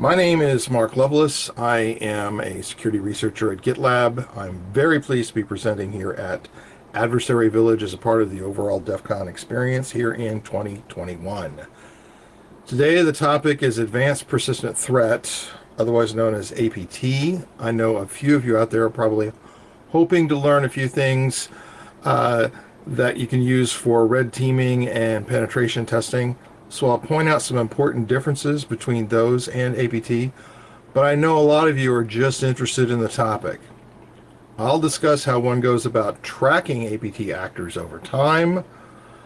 My name is Mark Loveless. I am a security researcher at GitLab. I'm very pleased to be presenting here at Adversary Village as a part of the overall DEF CON experience here in 2021. Today the topic is Advanced Persistent Threat, otherwise known as APT. I know a few of you out there are probably hoping to learn a few things uh, that you can use for red teaming and penetration testing. So I'll point out some important differences between those and APT, but I know a lot of you are just interested in the topic. I'll discuss how one goes about tracking APT actors over time.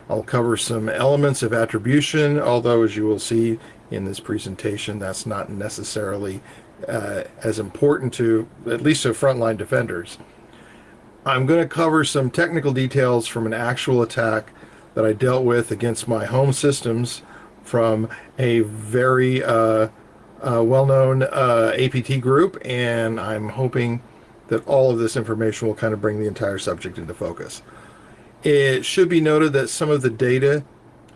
I'll cover some elements of attribution, although as you will see in this presentation, that's not necessarily uh, as important to, at least to frontline defenders. I'm going to cover some technical details from an actual attack that I dealt with against my home systems from a very uh, uh, well-known uh, APT group, and I'm hoping that all of this information will kind of bring the entire subject into focus. It should be noted that some of the data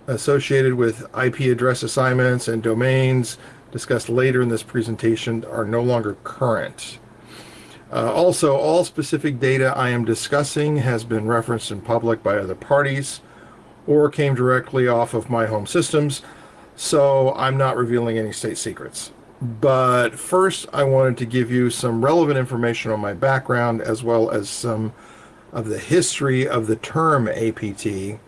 associated with IP address assignments and domains discussed later in this presentation are no longer current. Uh, also, all specific data I am discussing has been referenced in public by other parties or came directly off of my home systems, so I'm not revealing any state secrets. But first, I wanted to give you some relevant information on my background as well as some of the history of the term APT,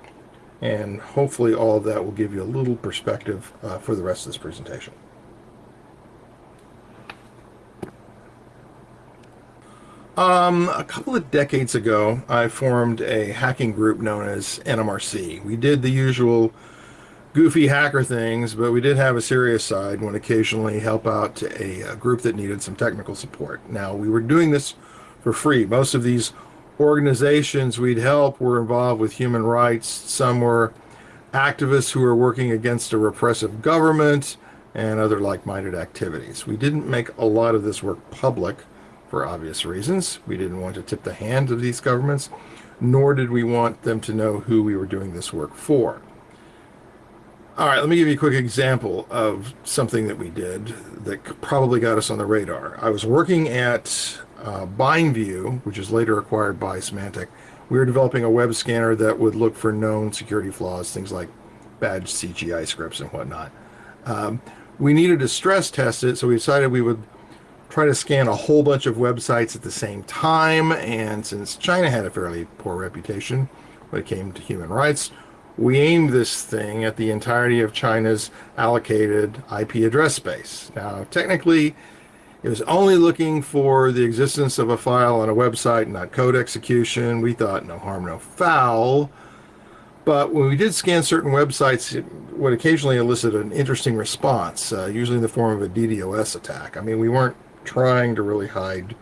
and hopefully all of that will give you a little perspective uh, for the rest of this presentation. Um, a couple of decades ago, I formed a hacking group known as NMRC. We did the usual goofy hacker things, but we did have a serious side when occasionally help out a, a, group that needed some technical support. Now, we were doing this for free. Most of these organizations we'd help were involved with human rights. Some were activists who were working against a repressive government and other like-minded activities. We didn't make a lot of this work public for obvious reasons. We didn't want to tip the hand of these governments, nor did we want them to know who we were doing this work for. All right, let me give you a quick example of something that we did that probably got us on the radar. I was working at uh, BindView, which is later acquired by Symantec. We were developing a web scanner that would look for known security flaws, things like bad CGI scripts and whatnot. Um, we needed to stress test it, so we decided we would try to scan a whole bunch of websites at the same time. And since China had a fairly poor reputation when it came to human rights, we aimed this thing at the entirety of China's allocated IP address space. Now, technically, it was only looking for the existence of a file on a website, not code execution. We thought no harm, no foul. But when we did scan certain websites, it would occasionally elicit an interesting response, uh, usually in the form of a DDoS attack. I mean, we weren't trying to really hide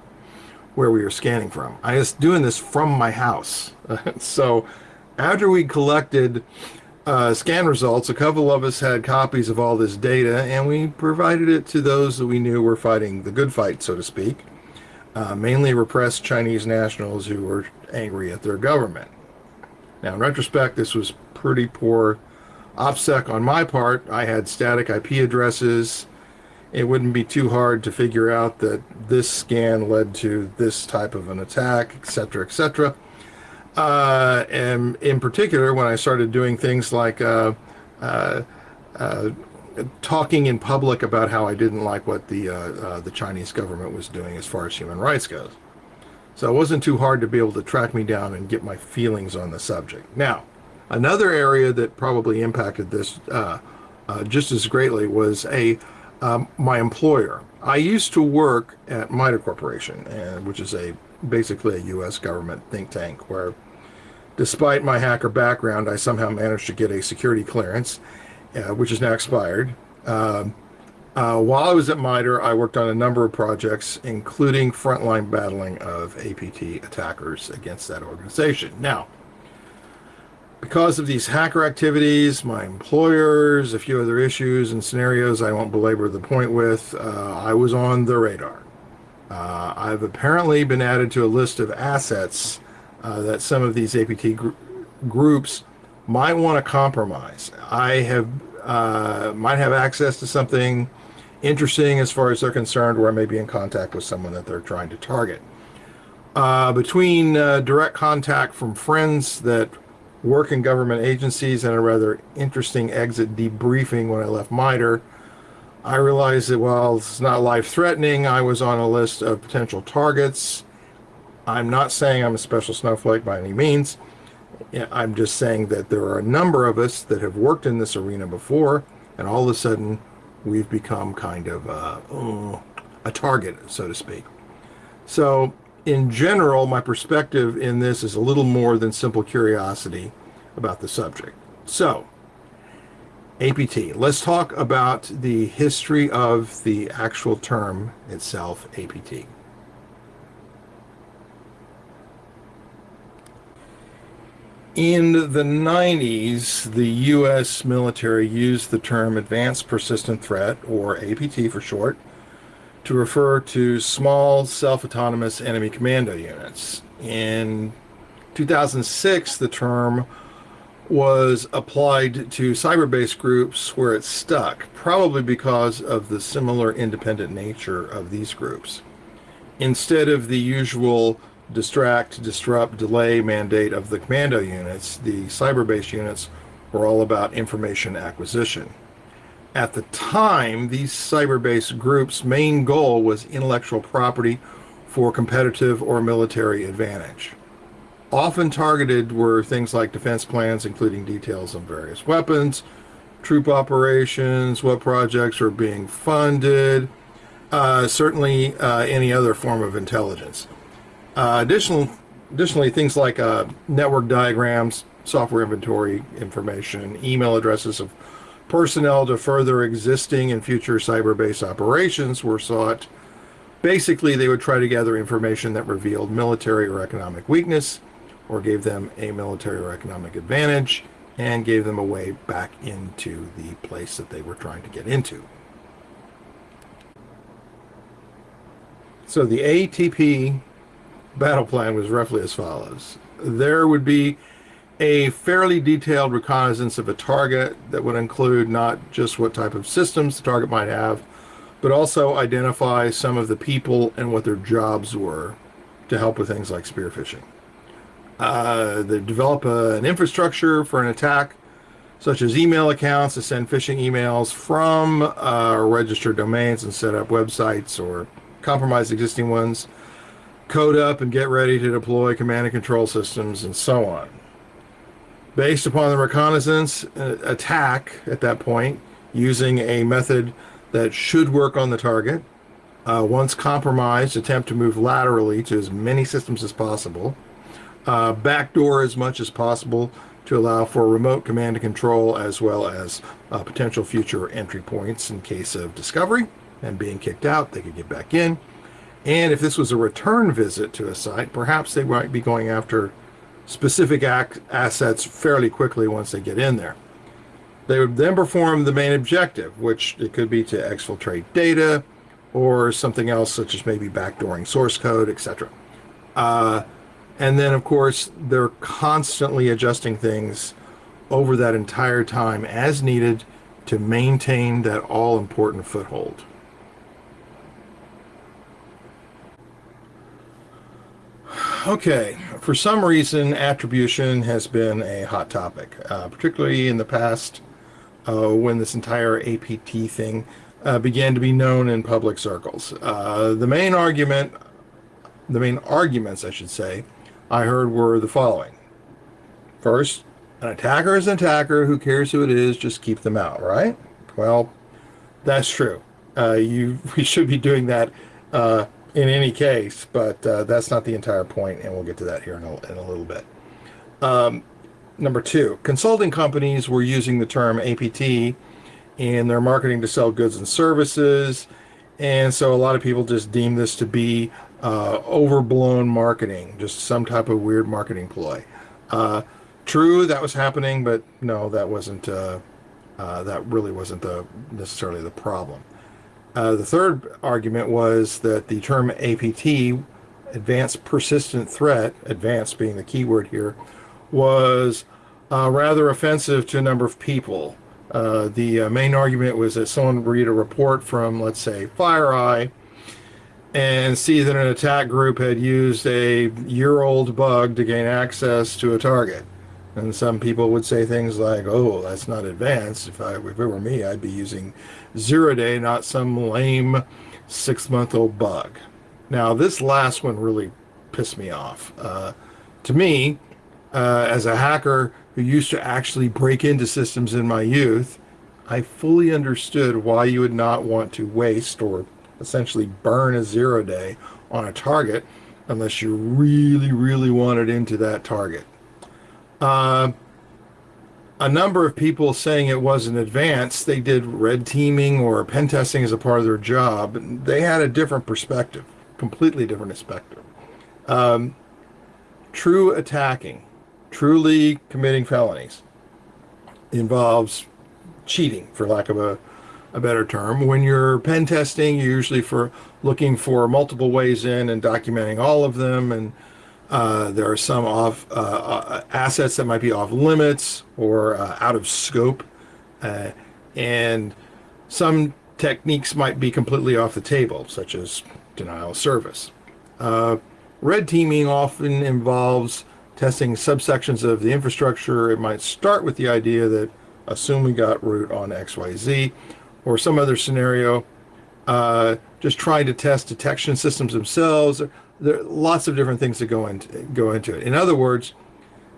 where we were scanning from. I was doing this from my house. so after we collected uh, scan results, a couple of us had copies of all this data, and we provided it to those that we knew were fighting the good fight, so to speak, uh, mainly repressed Chinese nationals who were angry at their government. Now, in retrospect, this was pretty poor OPSEC on my part. I had static IP addresses. It wouldn't be too hard to figure out that this scan led to this type of an attack, etc., etc. Uh, and in particular, when I started doing things like uh, uh, uh talking in public about how I didn't like what the uh, uh, the Chinese government was doing as far as human rights goes. So it wasn't too hard to be able to track me down and get my feelings on the subject. Now, another area that probably impacted this just as greatly was a um, my employer. I used to work at MITRE Corporation, which is a basically a U.S. government think tank where Despite my hacker background, I somehow managed to get a security clearance, uh, which is now expired. Um, uh, while I was at MITRE, I worked on a number of projects, including frontline battling of APT attackers against that organization. Now, because of these hacker activities, my employers, a few other issues and scenarios I won't belabor the point with, uh, I was on the radar. Uh, I've apparently been added to a list of assets uh, that some of these APT gr groups might want to compromise. I have uh, might have access to something interesting as far as they're concerned, or I may be in contact with someone that they're trying to target. Uh, between uh, direct contact from friends that work in government agencies and a rather interesting exit debriefing when I left MITRE, I realized that while it's not life threatening, I was on a list of potential targets. I'm not saying I'm a special snowflake by any means. I'm just saying that there are a number of us that have worked in this arena before, and all of a sudden we've become kind of uh, uh, a target, so to speak. So, in general, my perspective in this is a little more than simple curiosity about the subject. So, APT. Let's talk about the history of the actual term itself, APT. In the 90s, the U.S. military used the term Advanced Persistent Threat, or APT for short, to refer to small self-autonomous enemy commando units. In 2006, the term was applied to cyber-based groups where it stuck, probably because of the similar independent nature of these groups. Instead of the usual distract, disrupt, delay mandate of the commando units, the cyber-based units were all about information acquisition. At the time, these cyber-based groups' main goal was intellectual property for competitive or military advantage. Often targeted were things like defense plans, including details on various weapons, troop operations, what projects are being funded, uh, certainly uh, any other form of intelligence. Uh, additional, additionally, things like uh, network diagrams, software inventory information, email addresses of personnel to further existing and future cyber-based operations were sought. Basically, they would try to gather information that revealed military or economic weakness or gave them a military or economic advantage and gave them a way back into the place that they were trying to get into. So the ATP battle plan was roughly as follows. There would be a fairly detailed reconnaissance of a target that would include not just what type of systems the target might have, but also identify some of the people and what their jobs were to help with things like spear phishing. Uh, they develop a, an infrastructure for an attack, such as email accounts to send phishing emails from uh, registered domains and set up websites or compromise existing ones code up and get ready to deploy command and control systems and so on. Based upon the reconnaissance uh, attack at that point, using a method that should work on the target, uh, once compromised, attempt to move laterally to as many systems as possible, uh, backdoor as much as possible to allow for remote command and control as well as uh, potential future entry points in case of discovery and being kicked out, they could get back in and if this was a return visit to a site, perhaps they might be going after specific assets fairly quickly once they get in there. They would then perform the main objective, which it could be to exfiltrate data or something else such as maybe backdooring source code, etc. Uh, and then, of course, they're constantly adjusting things over that entire time as needed to maintain that all-important foothold. Okay, for some reason, attribution has been a hot topic, uh, particularly in the past uh, when this entire APT thing uh, began to be known in public circles. Uh, the main argument, the main arguments, I should say, I heard were the following. First, an attacker is an attacker. Who cares who it is? Just keep them out, right? Well, that's true. Uh, you we should be doing that uh, in any case, but uh, that's not the entire point, and we'll get to that here in a, in a little bit. Um, number two, consulting companies were using the term APT in their marketing to sell goods and services, and so a lot of people just deem this to be uh, overblown marketing, just some type of weird marketing ploy. Uh, true, that was happening, but no, that wasn't. Uh, uh that really wasn't the necessarily the problem. Uh, the third argument was that the term APT, Advanced Persistent Threat, advanced being the key word here, was uh, rather offensive to a number of people. Uh, the uh, main argument was that someone read a report from, let's say, FireEye and see that an attack group had used a year old bug to gain access to a target. And some people would say things like, oh, that's not advanced. If, I, if it were me, I'd be using zero day, not some lame six month old bug. Now, this last one really pissed me off. Uh, to me, uh, as a hacker who used to actually break into systems in my youth, I fully understood why you would not want to waste or essentially burn a zero day on a target unless you really, really wanted into that target. Uh, a number of people saying it wasn't advanced, they did red teaming or pen testing as a part of their job. They had a different perspective, completely different perspective. Um, true attacking, truly committing felonies, involves cheating, for lack of a, a better term. When you're pen testing, you're usually for looking for multiple ways in and documenting all of them and uh, there are some off uh, uh, assets that might be off limits or uh, out of scope, uh, and some techniques might be completely off the table, such as denial of service. Uh, red teaming often involves testing subsections of the infrastructure. It might start with the idea that assume we got root on XYZ, or some other scenario, just trying to test detection systems themselves there are lots of different things that go into go into it. In other words,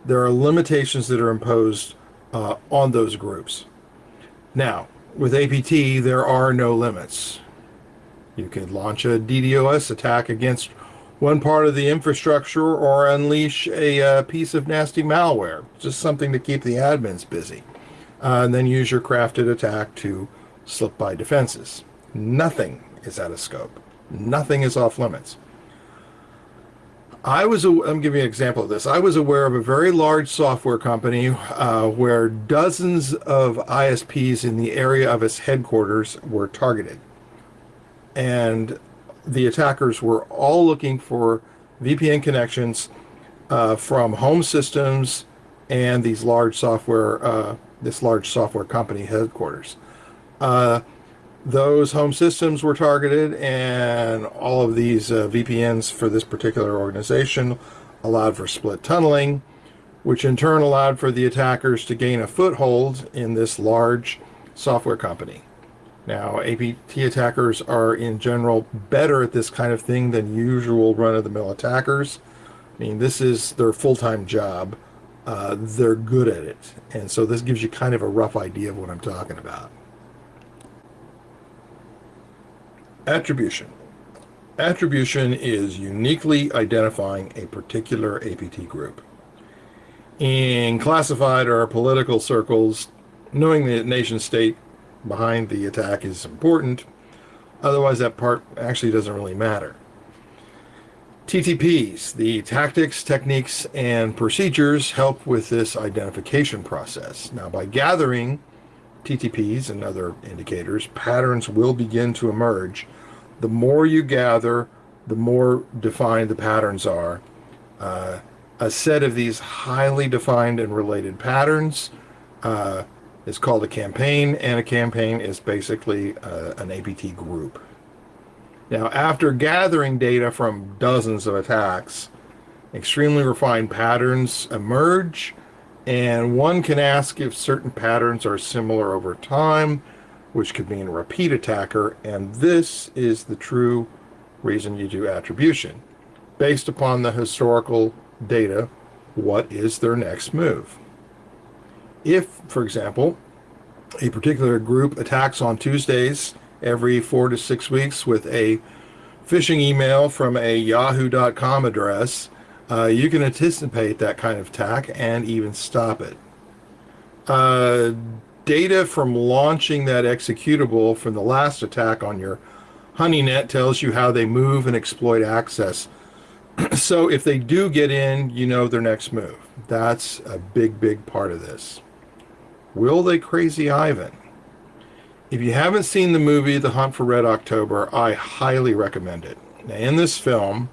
there are limitations that are imposed uh, on those groups. Now, with APT, there are no limits. You could launch a DDoS attack against one part of the infrastructure or unleash a uh, piece of nasty malware, just something to keep the admins busy. Uh, and then use your crafted attack to slip by defenses. Nothing is out of scope. Nothing is off limits. I was, I'm giving you an example of this. I was aware of a very large software company uh, where dozens of ISPs in the area of its headquarters were targeted. And the attackers were all looking for VPN connections uh, from home systems and these large software, uh, this large software company headquarters. Those home systems were targeted and all of these uh, VPNs for this particular organization allowed for split tunneling, which in turn allowed for the attackers to gain a foothold in this large software company. Now, APT attackers are in general better at this kind of thing than usual run-of-the-mill attackers. I mean, this is their full-time job. Uh, they're good at it. And so this gives you kind of a rough idea of what I'm talking about. Attribution. Attribution is uniquely identifying a particular APT group. In classified or political circles, knowing the nation state behind the attack is important. Otherwise, that part actually doesn't really matter. TTPs, the tactics, techniques, and procedures help with this identification process. Now, by gathering TTPs and other indicators, patterns will begin to emerge the more you gather, the more defined the patterns are. Uh, a set of these highly defined and related patterns uh, is called a campaign, and a campaign is basically uh, an APT group. Now, after gathering data from dozens of attacks, extremely refined patterns emerge, and one can ask if certain patterns are similar over time, which could mean a repeat attacker, and this is the true reason you do attribution. Based upon the historical data, what is their next move? If, for example, a particular group attacks on Tuesdays every four to six weeks with a phishing email from a yahoo.com address, uh, you can anticipate that kind of attack and even stop it. Uh, data from launching that executable from the last attack on your HoneyNet tells you how they move and exploit access. so if they do get in, you know their next move. That's a big, big part of this. Will they crazy Ivan? If you haven't seen the movie The Hunt for Red October, I highly recommend it. Now, in this film,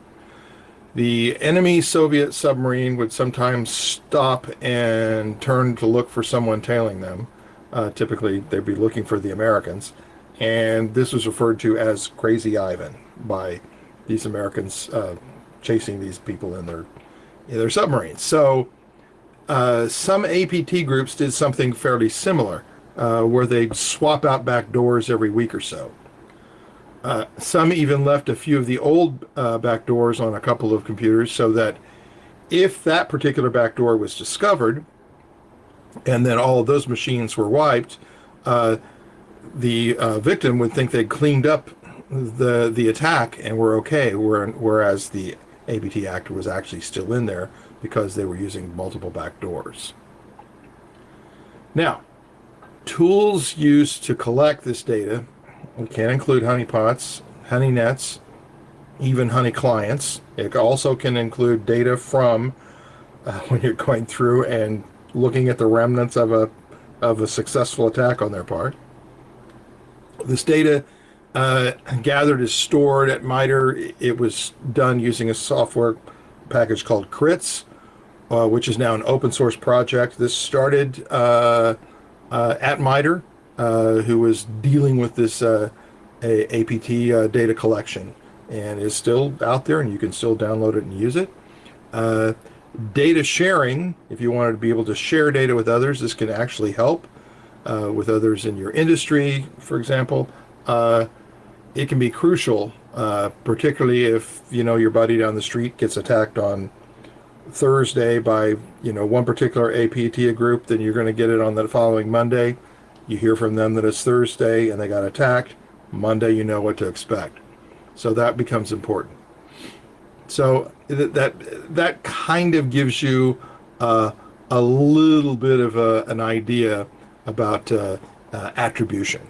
the enemy Soviet submarine would sometimes stop and turn to look for someone tailing them. Uh, typically, they'd be looking for the Americans. And this was referred to as Crazy Ivan by these Americans uh, chasing these people in their, in their submarines. So uh, some APT groups did something fairly similar, uh, where they'd swap out back doors every week or so. Uh, some even left a few of the old uh, back doors on a couple of computers so that if that particular back door was discovered and then all of those machines were wiped, uh, the uh, victim would think they'd cleaned up the the attack and were okay, whereas the APT actor was actually still in there because they were using multiple back doors. Now, tools used to collect this data can include honeypots, honey nets, even honey clients. It also can include data from uh, when you're going through and looking at the remnants of a of a successful attack on their part. This data uh, gathered is stored at MITRE. It was done using a software package called CRITS, uh, which is now an open source project. This started uh, uh at MITRE, uh, who was dealing with this uh, APT data collection, and is still out there, and you can still download it and use it. Data sharing, if you wanted to be able to share data with others, this can actually help with others in your industry, for example it can be crucial, uh, particularly if you know your buddy down the street gets attacked on Thursday by you know one particular APT group, then you're going to get it on the following Monday. You hear from them that it's Thursday and they got attacked. Monday, you know what to expect. So that becomes important. So that that kind of gives you uh, a little bit of a, an idea about uh, uh, attribution.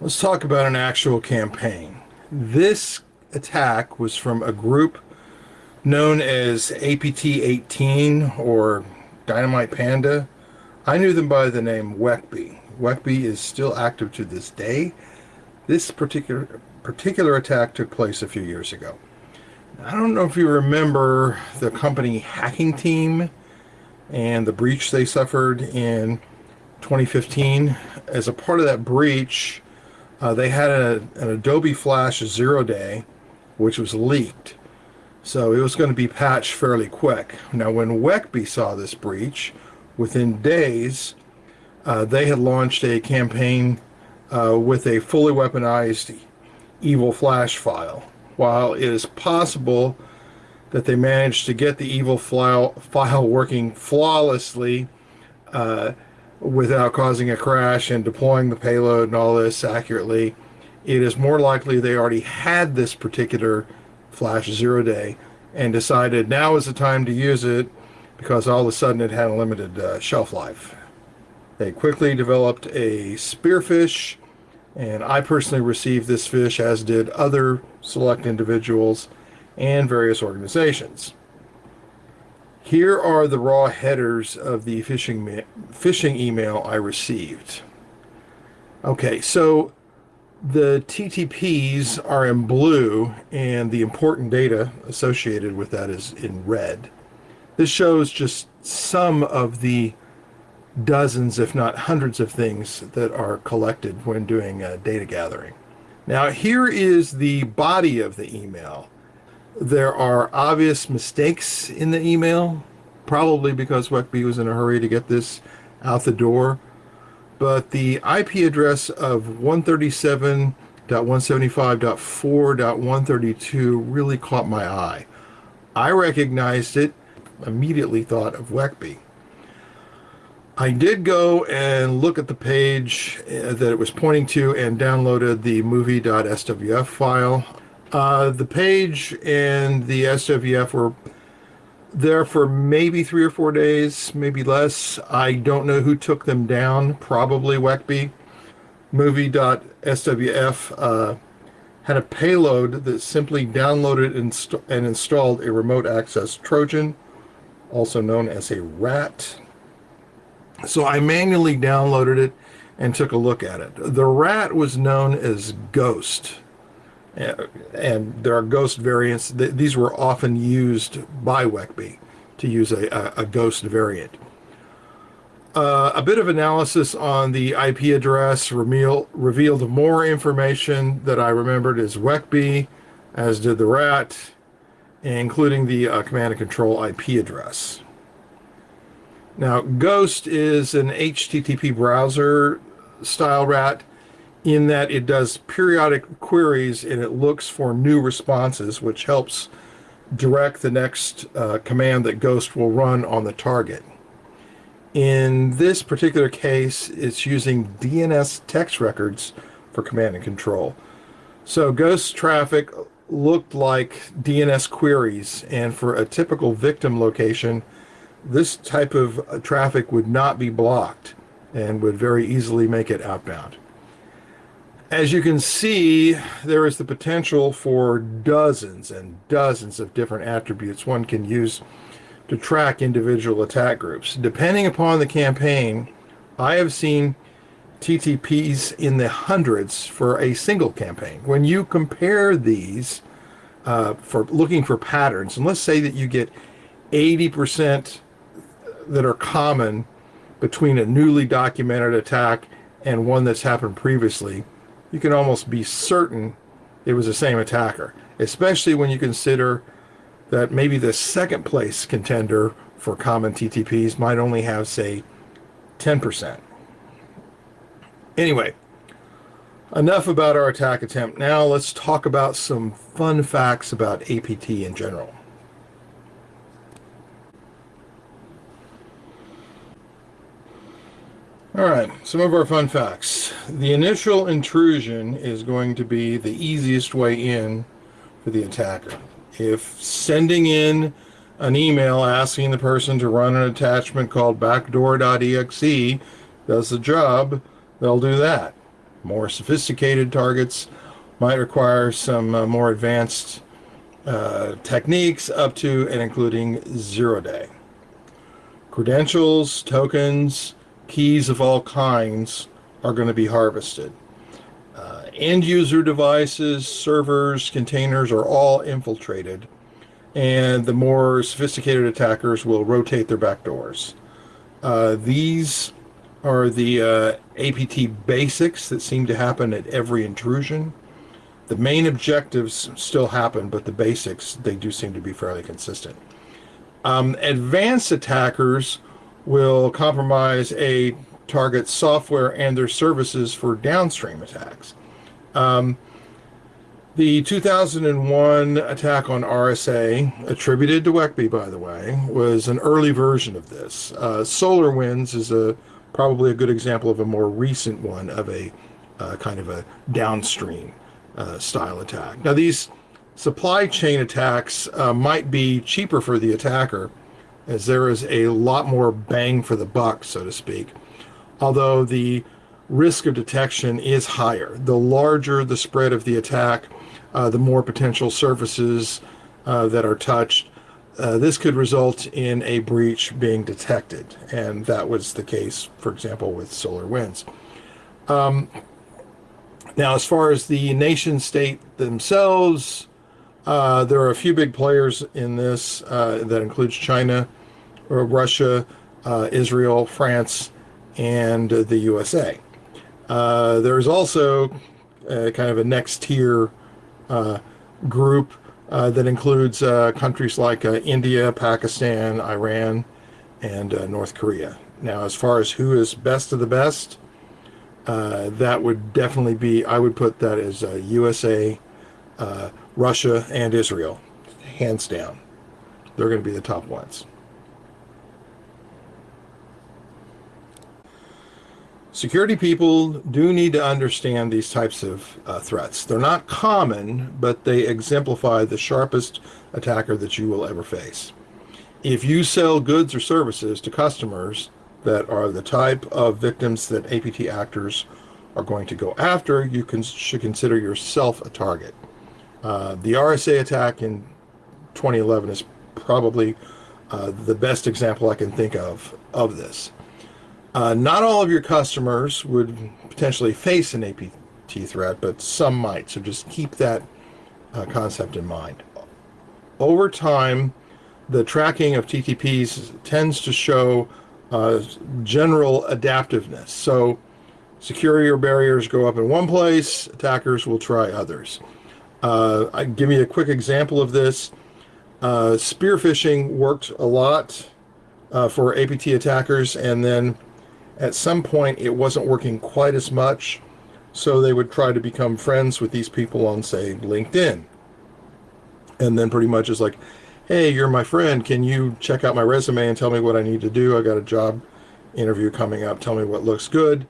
Let's talk about an actual campaign. This attack was from a group known as APT-18 or Dynamite Panda. I knew them by the name Wekby. Wekby is still active to this day. This particular particular attack took place a few years ago. I don't know if you remember the company Hacking Team and the breach they suffered in 2015. As a part of that breach, uh, they had a, an Adobe Flash zero day, which was leaked. So it was going to be patched fairly quick. Now, when Wekby saw this breach, within days, uh, they had launched a campaign uh, with a fully weaponized evil flash file. While it is possible that they managed to get the evil file, file working flawlessly, uh, without causing a crash and deploying the payload and all this accurately, it is more likely they already had this particular flash zero day and decided now is the time to use it because all of a sudden it had a limited uh, shelf life. They quickly developed a spearfish and I personally received this fish as did other select individuals and various organizations. Here are the raw headers of the phishing, phishing email I received. Okay, so the TTPs are in blue and the important data associated with that is in red. This shows just some of the dozens, if not hundreds of things that are collected when doing uh, data gathering. Now here is the body of the email. There are obvious mistakes in the email, probably because Wekby was in a hurry to get this out the door. But the IP address of 137.175.4.132 really caught my eye. I recognized it, immediately thought of Wekby. I did go and look at the page uh, that it was pointing to and downloaded the movie.swf file. Uh, the page and the SWF were there for maybe three or four days, maybe less. I don't know who took them down, probably Wekby. Movie.swf uh, had a payload that simply downloaded and installed a remote access Trojan, also known as a RAT. So I manually downloaded it and took a look at it. The RAT was known as Ghost and there are ghost variants. These were often used by Wekby to use a, a, ghost variant. Uh, a bit of analysis on the IP address reveal, revealed more information that I remembered as Wekby, as did the RAT, including the uh, command and control IP address. Now, Ghost is an HTTP browser style rat in that it does periodic queries and it looks for new responses, which helps direct the next uh, command that Ghost will run on the target. In this particular case, it's using DNS text records for command and control. So Ghost traffic looked like DNS queries, and for a typical victim location, this type of uh, traffic would not be blocked and would very easily make it outbound. As you can see, there is the potential for dozens and dozens of different attributes one can use to track individual attack groups. Depending upon the campaign, I have seen TTPs in the hundreds for a single campaign. When you compare these uh, for looking for patterns, and let's say that you get 80% that are common between a newly documented attack and one that's happened previously, you can almost be certain it was the same attacker, especially when you consider that maybe the second place contender for common TTPs might only have, say, 10%. Anyway, enough about our attack attempt. Now let's talk about some fun facts about APT in general. All right, some of our fun facts. The initial intrusion is going to be the easiest way in for the attacker. If sending in an email asking the person to run an attachment called backdoor.exe does the job, they'll do that. More sophisticated targets might require some uh, more advanced uh, techniques up to and including zero day. Credentials, tokens, keys of all kinds are going to be harvested. Uh, end user devices, servers, containers are all infiltrated, and the more sophisticated attackers will rotate their backdoors. Uh, these are the uh, APT basics that seem to happen at every intrusion. The main objectives still happen, but the basics, they do seem to be fairly consistent. Um, advanced attackers will compromise a target's software and their services for downstream attacks. Um, the 2001 attack on RSA, attributed to Wekby, by the way, was an early version of this. Uh, SolarWinds is a probably a good example of a more recent one of a uh, kind of a downstream uh, style attack. Now, these supply chain attacks uh, might be cheaper for the attacker, as there is a lot more bang for the buck, so to speak. Although the risk of detection is higher. The larger the spread of the attack, uh, the more potential surfaces uh, that are touched. Uh, this could result in a breach being detected, and that was the case, for example, with SolarWinds. Um, now, as far as the nation state themselves, uh, there are a few big players in this uh, that includes China, Russia, uh, Israel, France, and the USA. Uh, there's also uh, kind of a next tier uh, group uh, that includes uh, countries like India, Pakistan, Iran, and North Korea. Now, as far as who is best of the best, that would definitely be, I would put that as USA, Russia, and Israel, hands down. They're going to be the top ones. Security people do need to understand these types of uh, threats. They're not common, but they exemplify the sharpest attacker that you will ever face. If you sell goods or services to customers that are the type of victims that APT actors are going to go after, you can, should consider yourself a target. Uh, the RSA attack in 2011 is probably uh, the best example I can think of of this. Uh, not all of your customers would potentially face an APT threat, but some might. So just keep that uh, concept in mind. Over time, the tracking of TTPs tends to show uh, general adaptiveness. So security barriers go up in one place, attackers will try others. Uh, I give you a quick example of this. Uh, spear phishing worked a lot for APT attackers, and then at some point it wasn't working quite as much, so they would try to become friends with these people on, say, LinkedIn. And then pretty much is like, hey, you're my friend. Can you check out my resume and tell me what I need to do? I got a job interview coming up. Tell me what looks good.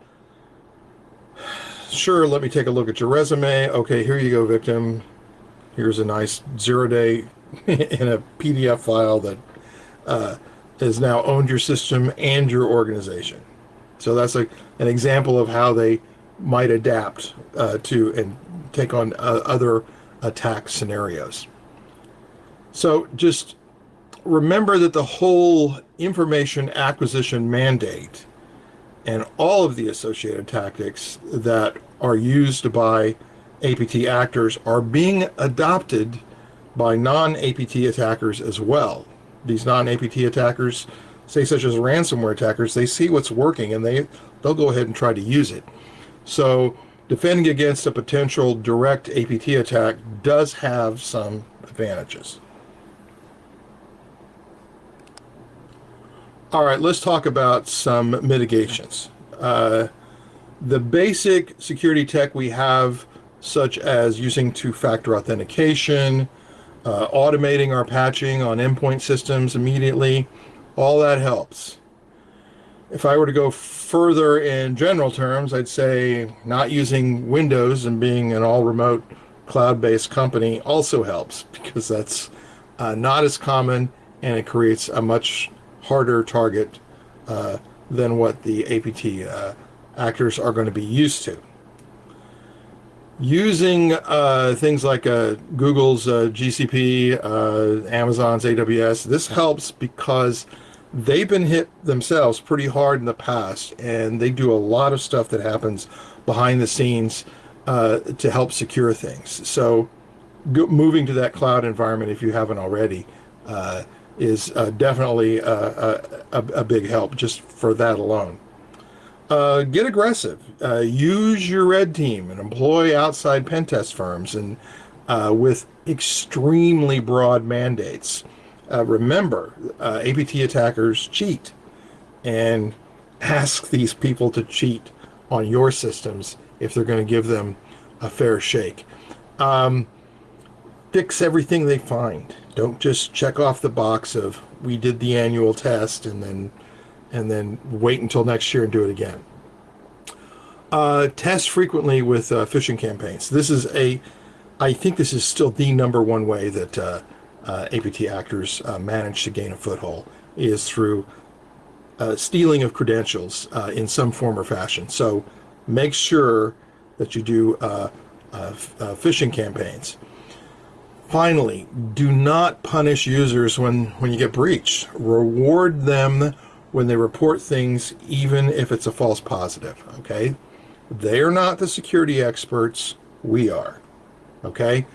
Sure, let me take a look at your resume. Okay, here you go, victim. Here's a nice zero day in a PDF file that uh, has now owned your system and your organization. So that's like an example of how they might adapt uh, to and take on uh, other attack scenarios. So just remember that the whole information acquisition mandate and all of the associated tactics that are used by APT actors are being adopted by non-APT attackers as well. These non-APT attackers, say such as ransomware attackers, they see what's working and they, they'll go ahead and try to use it. So defending against a potential direct APT attack does have some advantages. All right, let's talk about some mitigations. Uh, the basic security tech we have, such as using two-factor authentication, uh, automating our patching on endpoint systems immediately, all that helps. If I were to go further in general terms, I'd say not using Windows and being an all-remote cloud-based company also helps because that's uh, not as common and it creates a much harder target uh, than what the APT uh, actors are going to be used to. Using uh, things like uh, Google's uh, GCP, Amazon's AWS, this helps because they've been hit themselves pretty hard in the past and they do a lot of stuff that happens behind the scenes to help secure things. So moving to that cloud environment, if you haven't already, is uh, definitely a, a, a, big help just for that alone. Uh, get aggressive. Uh, use your red team and employ outside pen test firms and uh, with extremely broad mandates. Uh, remember, uh, APT attackers cheat and ask these people to cheat on your systems if they're going to give them a fair shake. Um, fix everything they find. Don't just check off the box of we did the annual test and then and then wait until next year and do it again. Uh, test frequently with uh, phishing campaigns. This is a, I think this is still the number one way that uh, Uh, APT actors uh, manage to gain a foothold is through uh, stealing of credentials uh, in some form or fashion. So make sure that you do uh, phishing campaigns. Finally, do not punish users when, when you get breached. Reward them when they report things, even if it's a false positive, okay? They are not the security experts, we are, okay?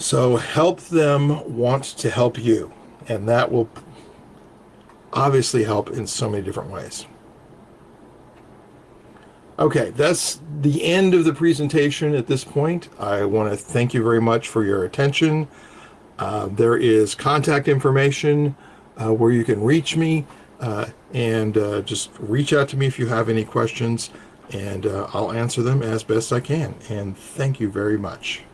So help them want to help you, and that will obviously help in so many different ways. Okay, that's the end of the presentation at this point. I want to thank you very much for your attention. Uh, there is contact information uh, where you can reach me uh, and uh, just reach out to me if you have any questions and uh, I'll answer them as best I can. And thank you very much.